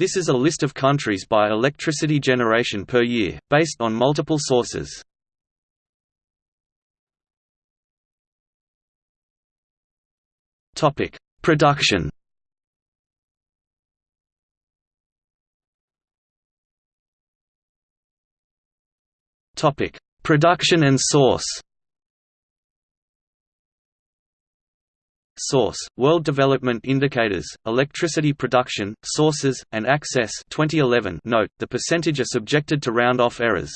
This is a list of countries by electricity generation per year, based on multiple sources. Topic: Production Topic: Production and source Source: World Development Indicators, Electricity Production, Sources, and Access 2011 Note, the percentage are subjected to round-off errors.